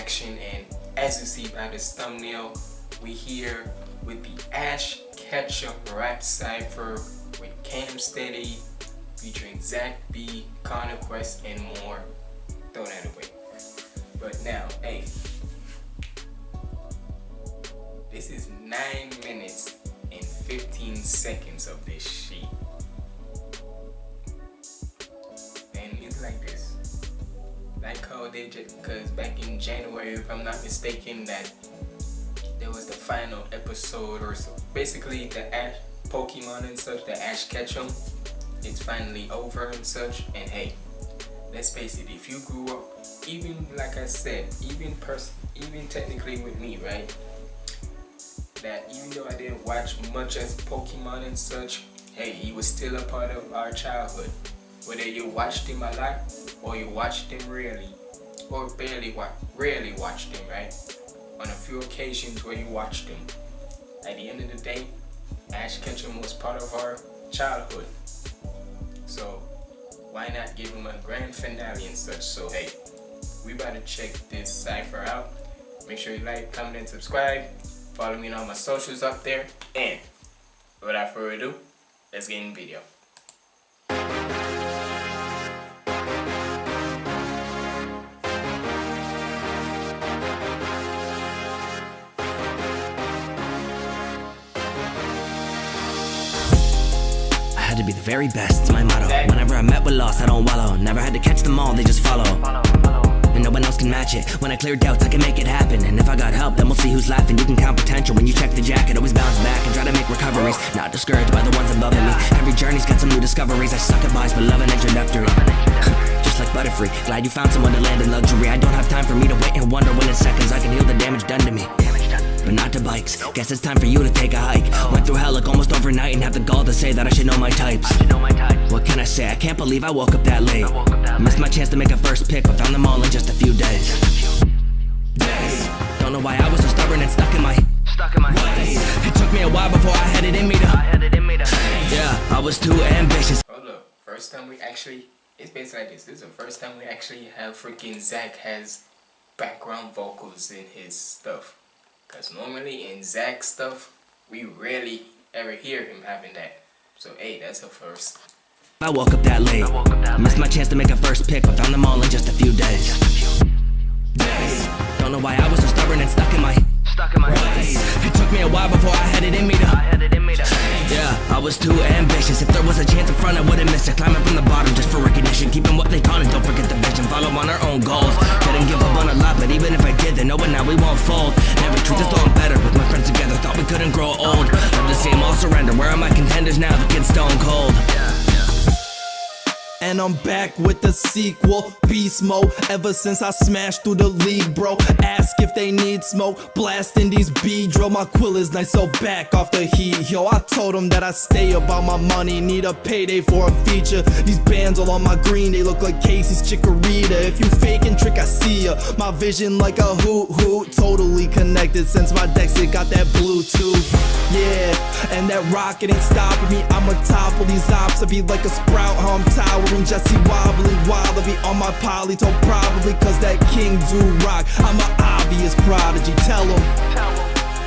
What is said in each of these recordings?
and as you see by this thumbnail we here with the Ash Ketchum rap cypher with Cam Steady featuring Zach B, Connor Quest and more. Throw that away. But now, hey, this is 9 minutes and 15 seconds of this shit. And it's like this. Like how they just, because back January, if I'm not mistaken, that there was the final episode or so. Basically, the Ash Pokemon and such, the Ash Ketchum, it's finally over and such. And hey, let's face it, if you grew up, even like I said, even person, even technically with me, right? That even though I didn't watch much as Pokemon and such, hey, he was still a part of our childhood whether you watched him a lot or you watched him rarely or barely watch rarely watched him right? On a few occasions where you watch them. at the end of the day Ash Ketchum was part of our childhood. So why not give him a grand finale and such? So hey we about to check this cipher out. Make sure you like comment and subscribe. Follow me on all my socials up there. And without further ado let's get in the video be the very best, it's my motto. Whenever I met with loss, I don't wallow. Never had to catch them all, they just follow. And no one else can match it. When I clear doubts, I can make it happen. And if I got help, then we'll see who's laughing. You can count potential. When you check the jacket Always bounce back and try to make recoveries. Not discouraged by the ones above me. Every journey's got some new discoveries. I suck at buys, but love an introductory. Just like Butterfree. Glad you found someone to land in luxury. I don't have time for me to wait and wonder when in seconds I can heal the damage done to me but not to bikes. Guess it's time for you to take a hike. Went through hell like almost overnight and have the gall to say that I should know my types. What can I say? I can't believe I woke up that late. Missed my chance to make a first pick, but found them all in just a few days. Days. Don't know why I was so stubborn and stuck in my stuck in my ways. It took me a while before I had it in me to. I had it in me to. Yeah, I was too ambitious. Hold up, first time we actually. It's basically like this. This is the first time we actually have freaking Zach has background vocals in his stuff. Because normally in Zach stuff, we rarely ever hear him having that. So hey, that's a first. I woke up that late. Missed my chance to make a first pick, but found them all in just a few days. Days. Don't know why I was so stubborn and stuck in my stuck in my ways. It took me a while before I had it in me to. I had it in me to. Yeah, I was too ambitious. If there was a chance in front, I wouldn't miss it. Climbing from the bottom just for recognition. Keeping what they taught us, don't forget the vision. Follow on our own goals. Didn't give up on a lot, but even if I did, then know it now we won't fold. Never treat us all better with my friends together. Thought we couldn't grow old. Love the same, all surrender. Where are my contenders now? The kid's stone cold. Yeah and I'm back with the sequel. Beast mode, ever since I smashed through the league, bro. Ask if they need smoke, blasting these B-drill My quill is nice, so back off the heat, yo I told them that I stay about my money. Need a payday for a feature. These bands all on my green, they look like Casey's Chikorita. If you faking trick, I see ya. My vision like a hoot hoot. Totally connected since my decks, it got that Bluetooth. Yeah, and that rocket ain't stopping me. I'ma topple these ops, I be like a sprout, how I'm towering. Jesse wobbling to be on my polytone probably cause that king do rock. I'm an obvious prodigy. Tell him.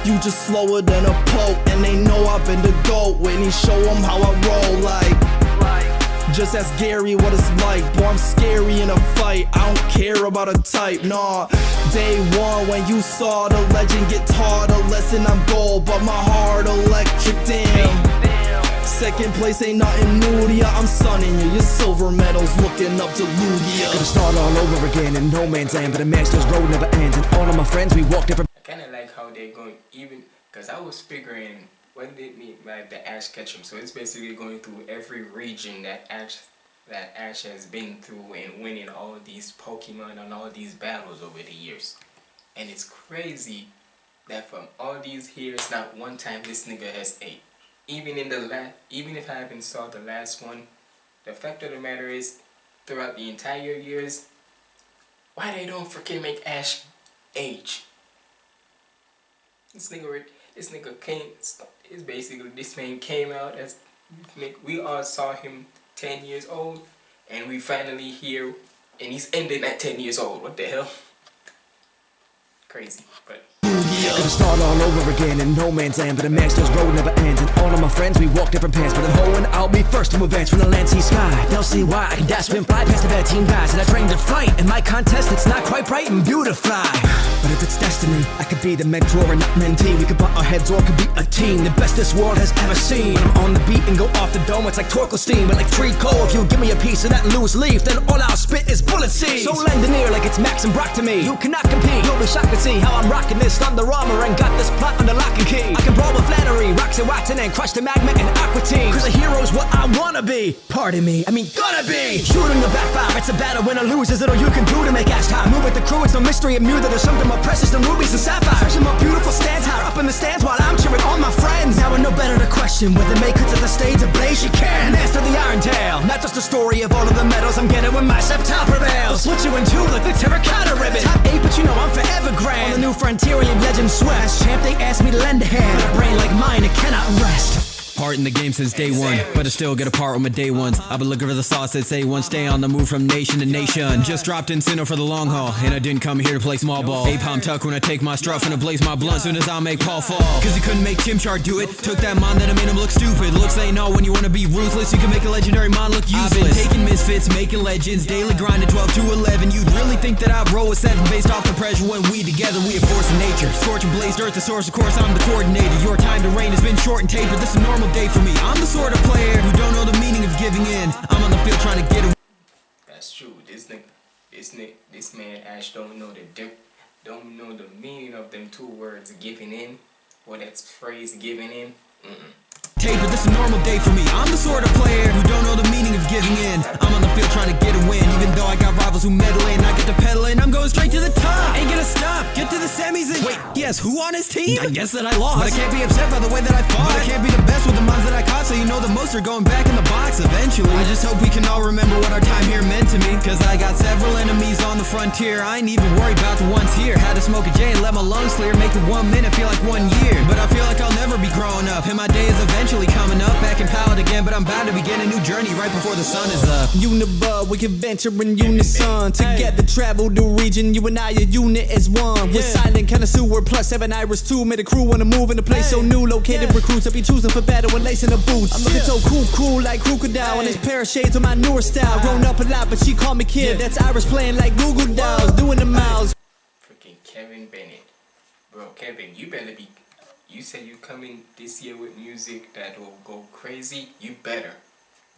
You just slower than a pope and they know I've been the GOAT. When he show them how I roll like just ask Gary what it's like. Boy I'm scary in a fight. I don't care about a type Nah. Day one when you saw the legend get taught a lesson I'm gold but my heart electric damn. Second place ain't nothing new to ya. I'm sunning you, your silver medals looking up to Lugia. Gotta start all over again in no man's land But a master's road never ends And all of my friends, we walk different I kinda like how they're going even Cause I was figuring what did mean by the Ash Ketchum So it's basically going through every region that Ash that Ash has been through and winning all these Pokemon and all these battles over the years. And it's crazy that from all these years, not one time this nigga has ate even in the last, even if I haven't saw the last one, the fact of the matter is, throughout the entire years, why they don't freaking make Ash age? This nigga, this nigga came, it's basically, this man came out as, we all saw him 10 years old, and we finally here, and he's ending at 10 years old. What the hell? Crazy, but Gonna start all over again in no man's land But a master's road never ends And all of my friends, we walk different paths But I'm hoeing, I'll be first to advance From the land, sea, sky They'll see why I can dash, spin, fly past the bad team guys And I train to fight In my contest, it's not quite bright and beautify But if it's destiny, I could be the mentor and not mentee. We could butt our heads or could be a team. The best this world has ever seen. I'm on the beat and go off the dome. It's like torque steam, but like treacle If you give me a piece of that loose leaf Then all I'll spit is bullet seeds. So lend an ear like it's Max and Brock to me. You cannot compete, you'll be shocked to see How I'm rocking this thunder armor And got this plot under lock and key. I can brawl with Flannery, rocks and Wattson And crush the magma and aqua team. Cause a hero's what I wanna be. Pardon me, I mean gonna be. Shooting the backfire, it's a battle Win or lose, is it all you can do to make ass time. Move with the crew, it's no mystery. Mu That there's something more precious than rubies and sapphires Especially more beautiful stands higher up in the stands While I'm cheering on my friends. Now I know better to question Whether make it to the stage ablaze, you can Master the Iron Tail Not just a story of all of the medals I'm getting when my Sceptile prevails Split you in two like the terracotta ribbon. Top eight, but you know I'm forever grand. On the new frontier, alien legend sweats Champ, they asked me to lend a hand. A brain like mine, it cannot rest Part in the game since day one, but I still get a part with my day ones. I've been looking for the sauce that say one, stay on the move from nation to nation. Just dropped in Sinnoh for the long haul, and I didn't come here to play small ball. A palm tuck when I take my struff and I blaze my blunt soon as I make Paul fall. Cause he couldn't make Chimchar do it. Took that mind that I made him look stupid. Looks ain't all when you wanna be ruthless. You can make a legendary mind look useless. I've been taking misfits, making legends, daily grinding 12 to 11. You'd really think that I'd roll a 7 based off the pressure when we together, we a force of nature. Scorching blazed earth, the source, of course, I'm the coordinator. Your time to reign has been short and tapered. This is a normal day for me. I'm the sort of player who don't know the meaning of giving in. I'm on the field trying to get away. that's true. This nigga, this nigga, this man Ash don't know the dip, don't know the meaning of them two words, giving in, or that phrase, giving in. Mm-mm. Tapered, this is a normal day for me. I'm the sort of player who don't know the meaning of giving in. I'm on the field trying to get a win, who on his team? I guess that I lost. But I can't be upset by the way that I fought. But I can't be the best with the moms that I caught, so you know the most are going back in the box eventually. I just hope we can all remember what our time here meant to me. Cause I got several enemies on the frontier. I ain't even worried about the ones here. Had to smoke a J and let my lungs clear. Make the one minute feel like one year. But I feel like I'll never be growing up. And my day is eventually coming up. Back in Pallet again, but I'm bound to begin a new journey right before the sun is up. Unova, we can venture in unison. Together travel the region. You and I, a unit as one. We're silent connoisseur plus seven iris two. Made a crew on the move in a place so new. Located recruits, I'll be choosing for battle and lacing the boots. I'm looking so cool, cool like crocodile. And this pair of shades on my newer style. Grown up a lot, but she called me kid. That's Iris playing like Google Dolls, doing the miles. Freaking Kevin Bennett. Bro, Kevin, you better be. You say you coming this year with music that will go crazy. You better.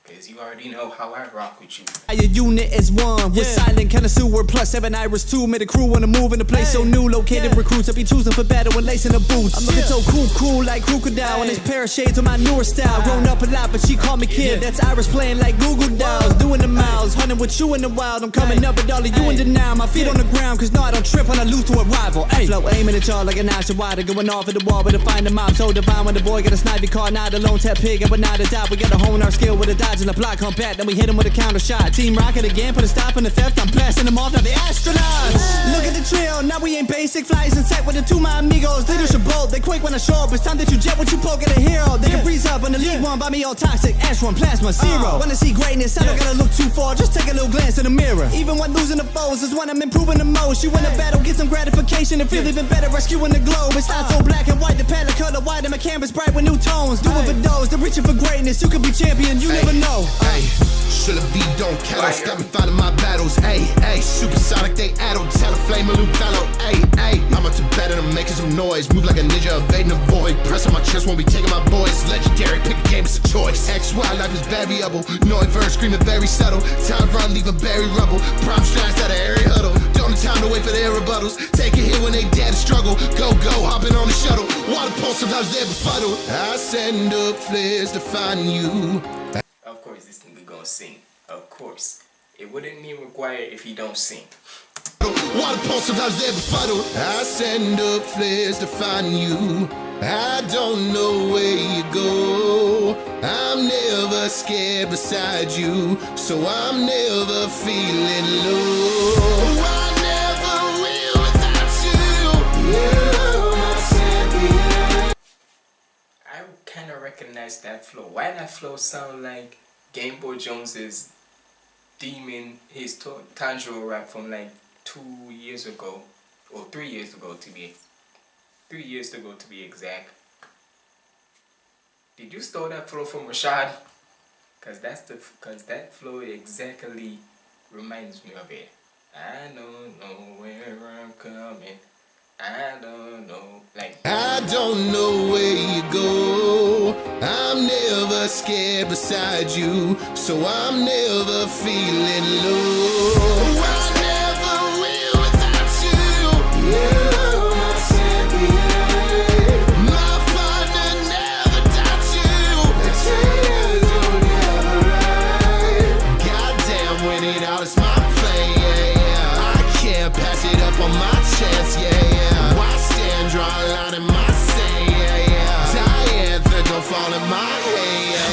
Cause you already know how I rock with you. A unit is one. We're silent connoisseur plus seven iris two. Made a crew on the move in a place so new. Located recruits, I'll be choosing for battle and lacing the boots. I'm looking so cool, cool like crocodile. And this pair of shades on my newer style. Grown up a lot, but she called me kid. That's Iris playing like Google Dolls. Doing the miles, hunting with you in the wild. I'm coming up with all of you in denial. My feet on the ground, cause no, I don't trip when I lose to a rival. Ay. Flow aiming at y'all like an ash of water. Going off at the wall, but to find the mob so divine. When the boy got a snipey car, not a lone tap pig, and we're not a doubt. We gotta hone our skill with a dodge and a block combat. Then we hit him with a counter shot. Team Rocket again, put a stop in the theft. I'm blasting them off, now the astronauts. Look at the trail, now we ain't basic. Flies in set with the two my amigos. Just bolt, they quick when I show up. It's time that you jet what you poke at a hero. They can breeze up on the league one, buy me all toxic. Ash one, plasma, zero. Uh. Wanna see greatness, I don't gotta look too far. Just take a little glance in the mirror. Even when losing the foes is when I'm improving the most. You win a battle, get some gratification, and feel even better rescuing the globe. It's not so black and white, the palette color white, and my canvas bright with new tones. Do it for those, they're reaching for greatness. You could be champion, you never know. Hey, should have be don't kettle. Stop me fighting my battles. Hey, hey, supersonic, they addle. Tell a flame, a fellow. Hey, hey, I'm up to better than making some noise. Move like a ninja, evading the void. Press on my chest, won't be taking my boys. Legendary, pick a game, it's a choice. X, Y, life is variable. Noise verse, screaming very subtle. Time run, leave a berry rubble. Prime strikes out of airy huddle. Don't have time to wait for their rebuttals. Take a hit when they dare to struggle. Go, go, hopping on the shuttle. Water pulse, sometimes they're befuddled. I send up flares to find you. Course, this nigga gonna sing. Of course. It wouldn't be required if he don't sing. Water pulse, sometimes they're befuddled. I send up flares to find you. I don't know where you go. I'm never scared beside you, so I'm never feeling low. I never will without you. You're my champion. I kind of recognize that flow. Why that flow sound like Game Boy Jones's demon his Tanjiro rap from like two years ago, or three years ago to be, three years ago to be exact. Did you steal that flow from Rashad? Cause that's the, cause that flow exactly reminds me of it. I don't know where I'm coming. I don't know, like. I don't know where you go. I'm never scared beside you, so I'm never feeling low.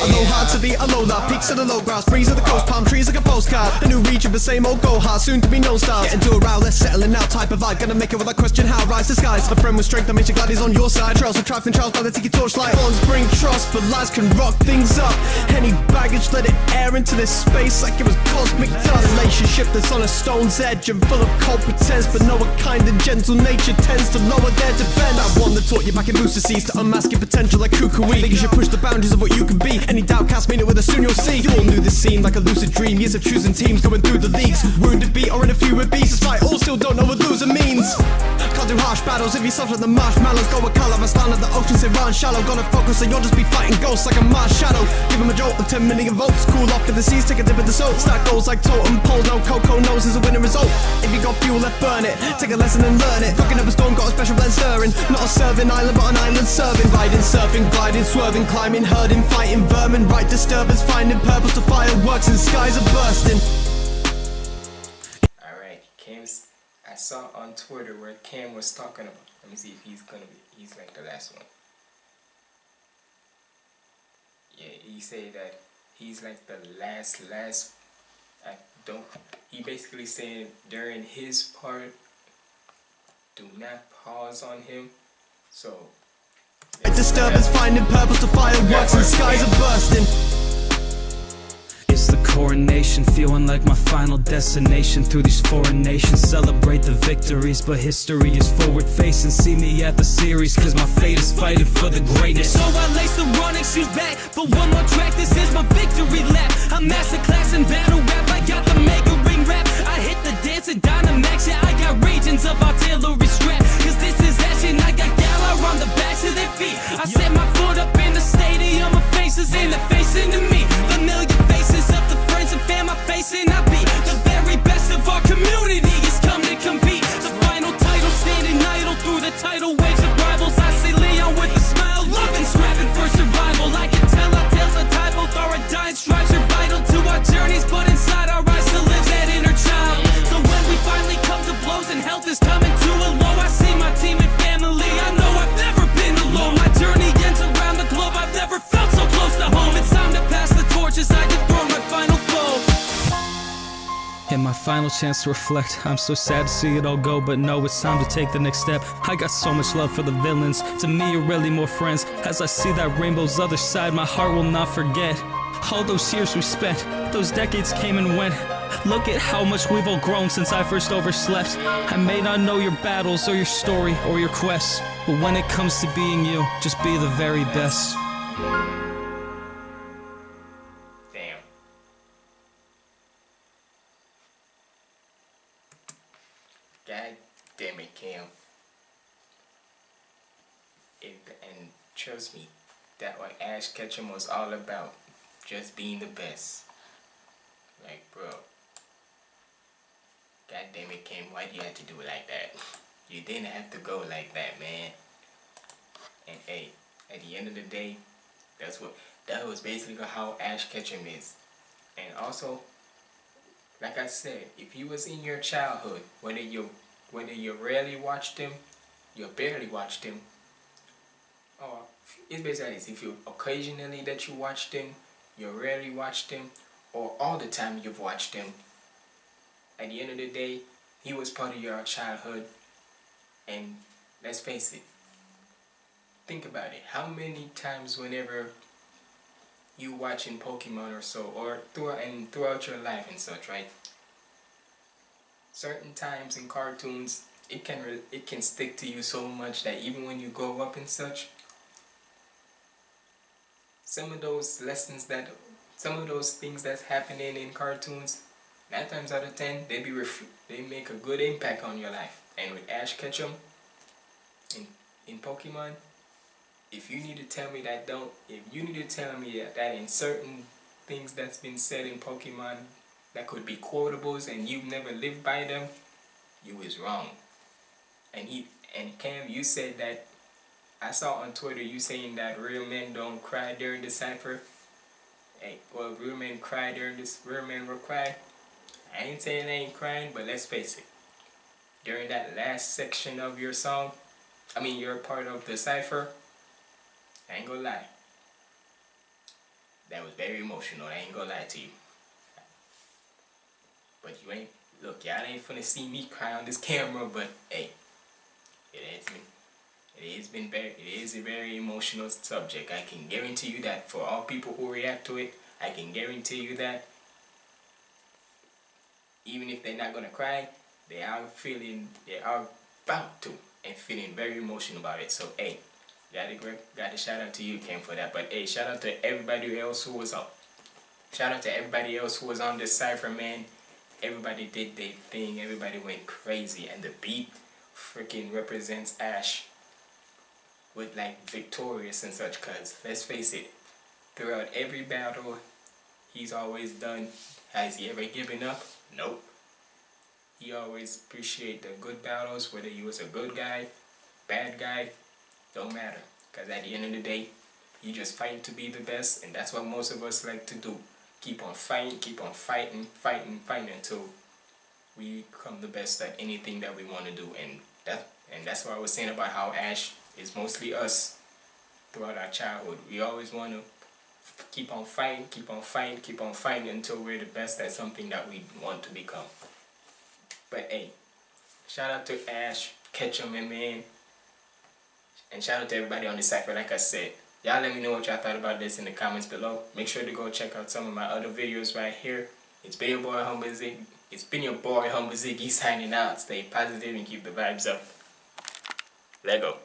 Aloha to the alola, peaks of the low grass, breeze of the coast, palm trees like a postcard. A new region, the same old Goha, soon to be no stars. Get into a row, let's settling out type of vibe. Gonna make it without question how rise the skies. A friend with strength that makes you glad he's on your side. Trails of trials and trials by the tiki torchlight. Bonds bring trust, but lies can rock things up. Any baggage, let it air into this space like it was cosmic dust. Relationship that's on a stone's edge and full of cold pretense, but no a kind and gentle nature tends to lower their defense. That one that taught you back in Booster Seas to unmask your potential like Kukui. Think you should push the boundaries of what you can be. Any doubt, cast mean it with a soon you'll see. You all knew this scene like a lucid dream. Years of choosing teams going through the leagues. Wounded beat or in a few with beasts. Despite all still don't know what loser means. Can't do harsh battles if you suffer the marshmallows. Go with color, I stand at the ocean, say run shallow. Gonna focus or you'll just be fighting ghosts like a Marshadow. Give him a jolt of 10 million volts. Cool off in the seas, take a dip in the salt. Stack goals like totem poles. No cocoa knows is a winning result. If you got fuel left, burn it. Take a lesson and learn it. Cooking up a storm, got a special blend stirring. Not a serving island, but an island serving. Riding, surfing, gliding, swerving, climbing, herding, fighting vermin. Right disturbance, finding purpose to fireworks and skies are bursting. Alright, Cam's. I saw on Twitter where Cam was talking about. Let me see if he's gonna be. He's like the last one. Yeah, he said that he's like the last, last. I don't. He basically said during his part, do not pause on him. So. Right disturbance, finding purpose to fireworks and skies are bursting. It's the coronation, feeling like my final destination through these foreign nations. Celebrate the victories, but history is forward facing. See me at the series, cause my fate is fighting for the greatness. So I lace the running shoes back for one more track. This is my victory lap. I'm masterclass in battle rap. I got the mega ring rap. I hit the dance and Dynamax. Yeah, I got regions of artillery feet. I set my foot up in the stadium of faces and they're facing to me. Familiar faces of the friends and fam I face I be chance to reflect. I'm so sad to see it all go, but no, it's time to take the next step. I got so much love for the villains. To me, you're really more friends. As I see that rainbow's other side, my heart will not forget. All those years we spent, those decades came and went. Look at how much we've all grown since I first overslept. I may not know your battles or your story or your quests, but when it comes to being you, just be the very best. Trust me, that what Ash Ketchum was all about. Just being the best. Like, bro. God damn it, Kim, Why do you have to do it like that? You didn't have to go like that, man. And hey, at the end of the day, that's what that was basically how Ash Ketchum is. And also, like I said, if he was in your childhood, whether you whether you rarely watched him, you barely watched him, or it's basically if you occasionally that you watch them, you rarely watch them, or all the time you've watched them, at the end of the day, he was part of your childhood, and let's face it, think about it, how many times whenever you watching Pokemon or so, or throughout and throughout your life and such, right? Certain times in cartoons, it can it can stick to you so much that even when you grow up and such, some of those lessons that, some of those things that's happening in cartoons, nine times out of ten, they be they make a good impact on your life. And with Ash Ketchum in in Pokemon, if you need to tell me that don't, if you need to tell me that, that in certain things that's been said in Pokemon that could be quotables and you've never lived by them, you is wrong. And he and Cam, you said that I saw on Twitter you saying that real men don't cry during the cipher. Hey, well, real men cry during this. Real men will cry. I ain't saying they ain't crying, but let's face it. During that last section of your song, I mean you're part of the cipher, I ain't gonna lie. That was very emotional. I ain't gonna lie to you. But you ain't look, y'all ain't finna see me cry on this camera, but hey, it has been it has been very it is a very emotional subject. I can guarantee you that for all people who react to it, I can guarantee you that even if they're not gonna cry, they are feeling they are about to and feeling very emotional about it. So hey, gotta gotta shout out to you Ken for that. But hey, shout out to everybody else who was up. Shout out to everybody else who was on this cipher man. Everybody did their thing, everybody went crazy and the beat freaking represents Ash with like victorious and such cuz let's face it throughout every battle he's always done has he ever given up? Nope. He always appreciate the good battles whether he was a good guy bad guy don't matter. Because at the end of the day you just fight to be the best and that's what most of us like to do. Keep on fighting keep on fighting fighting fighting until we become the best at anything that we want to do and that and that's what I was saying about how Ash is mostly us throughout our childhood. We always want to keep on fighting, keep on fighting, keep on fighting until we're the best at something that we want to become. But hey, shout out to Ash, Ketchum, and man. And shout out to everybody on the cipher, like I said. Y'all let me know what y'all thought about this in the comments below. Make sure to go check out some of my other videos right here. It's been your boy Humble Ziggy. It's been your boy Humble Ziggy signing out. Stay positive and keep the vibes up. Lego.